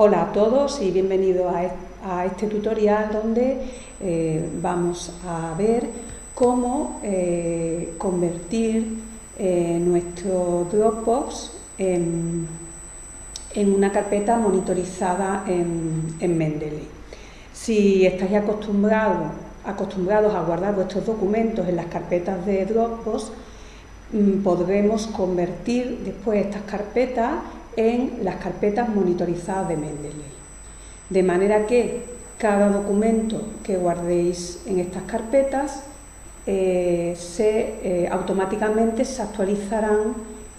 Hola a todos y bienvenidos a este tutorial donde eh, vamos a ver cómo eh, convertir eh, nuestro Dropbox en, una carpeta monitorizada en, en Mendeley. Si estáis acostumbrados, acostumbrados a guardar vuestros documentos en las carpetas de Dropbox, mm, podremos convertir después estas carpetas en las carpetas monitorizadas de Mendeley. De manera que cada documento que guardéis en estas carpetas eh, se, eh, automáticamente se actualizarán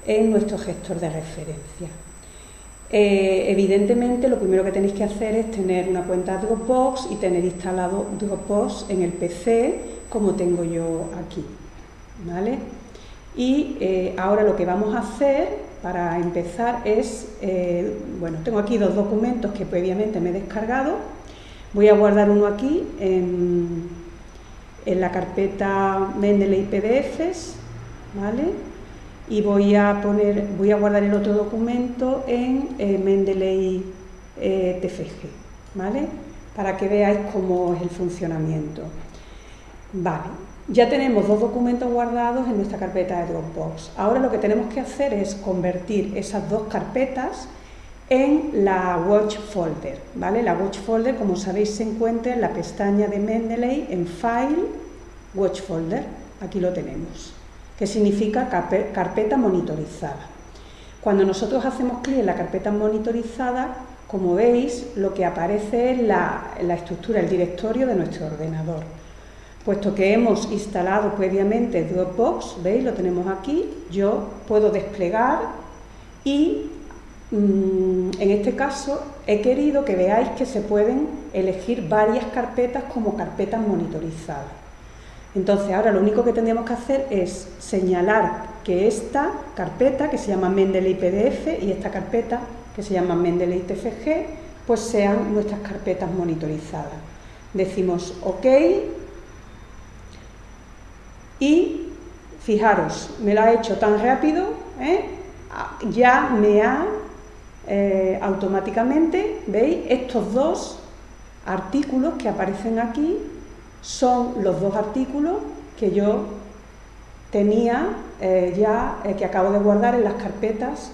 en nuestro gestor de referencia. Eh, evidentemente lo primero que tenéis que hacer es tener una cuenta Dropbox y tener instalado Dropbox en el PC como tengo yo aquí. ¿vale? Y ahora lo que vamos a hacer para empezar es, eh, bueno, tengo aquí dos documentos que previamente me he descargado, voy a guardar uno aquí en, la carpeta Mendeley PDFs, ¿vale? Y voy a, poner, voy a guardar el otro documento en eh, Mendeley eh, TFG, ¿vale? Para que veáis cómo es el funcionamiento. Vale, ya tenemos dos documentos guardados en nuestra carpeta de Dropbox. Ahora lo que tenemos que hacer es convertir esas dos carpetas en la Watch Folder. ¿vale? La Watch Folder, como sabéis, se encuentra en la pestaña de Mendeley en File, Watch Folder. Aquí lo tenemos, que significa carpeta monitorizada. Cuando nosotros hacemos clic en la carpeta monitorizada, como veis, lo que aparece es la, la estructura, el directorio de nuestro ordenador. Puesto que hemos instalado previamente Dropbox, ¿veis? Lo tenemos aquí, yo puedo desplegar y mm, en este caso he querido que veáis que se pueden elegir varias carpetas como carpetas monitorizadas. Entonces ahora lo único que tendríamos que hacer es señalar que esta carpeta, que se llama Mendeley PDF, y esta carpeta, que se llama Mendeley TFG, pues sean nuestras carpetas monitorizadas. Decimos OK y fijaros, me lo ha hecho tan rápido, ¿eh? ya me ha eh, automáticamente, ¿veis? Estos dos artículos que aparecen aquí son los dos artículos que yo tenía eh, ya, que acabo de guardar en las carpetas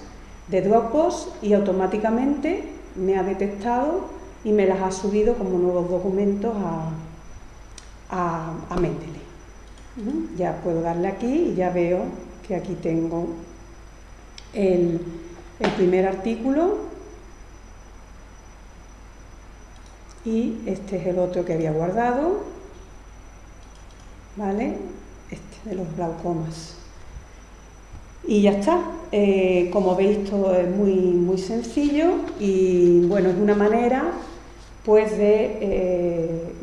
de Dropbox y automáticamente me ha detectado y me las ha subido como nuevos documentos a, a, a Mendeley. Ya puedo darle aquí y ya veo que aquí tengo el, primer artículo y este es el otro que había guardado, ¿vale? Este de los glaucomas. Y ya está. Eh, como veis todo es muy, muy sencillo y bueno, es una manera pues de, eh,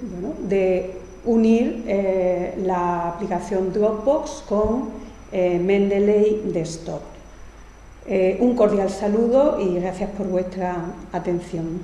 de unir eh, la aplicación Dropbox con eh, Mendeley Desktop. Eh, un cordial saludo y gracias por vuestra atención.